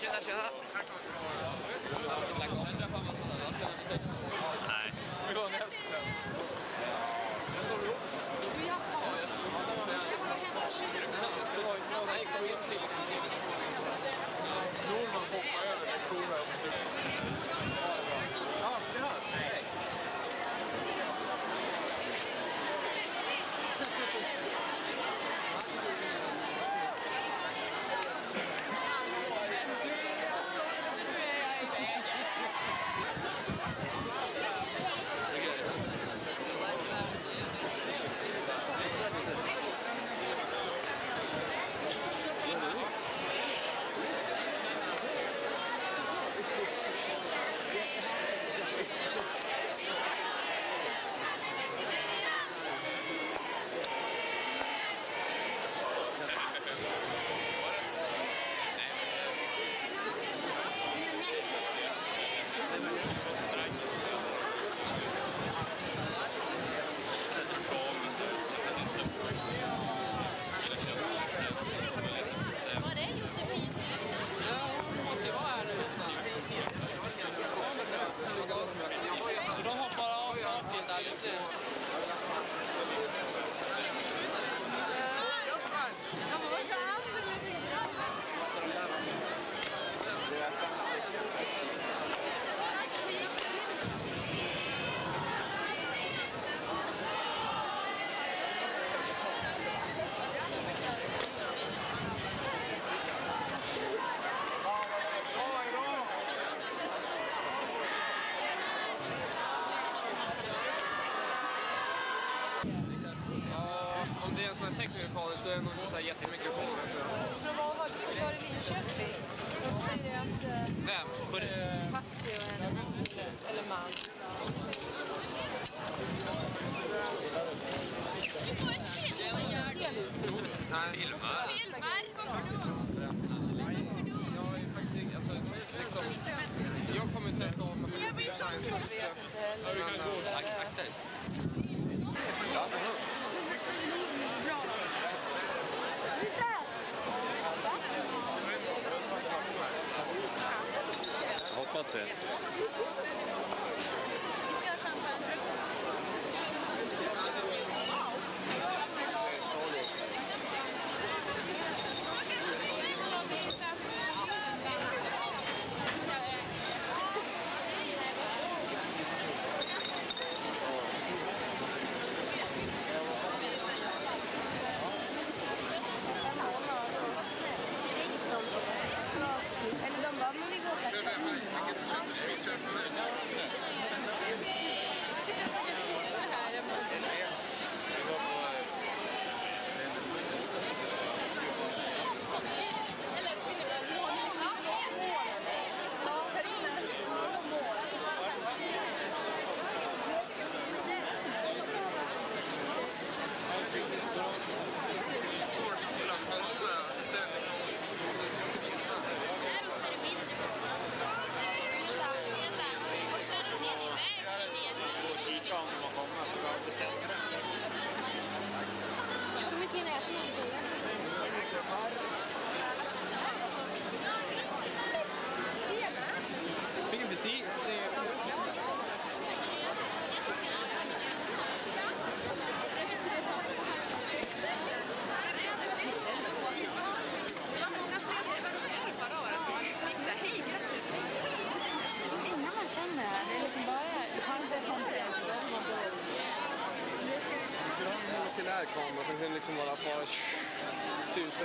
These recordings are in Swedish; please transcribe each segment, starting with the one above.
Tjena, tjena! Nej, teknikerkadern så är det nog inte så här jättemycket vad Roman var som kvar i Linköping. De säger att... Eh, Vem? Eh, Paxi och hennes eller man. Fan och sen kan det? Liksom bara fara susa.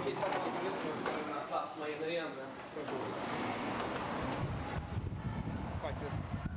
Jag hittade den här plasmagenererande funktionen. Faktiskt.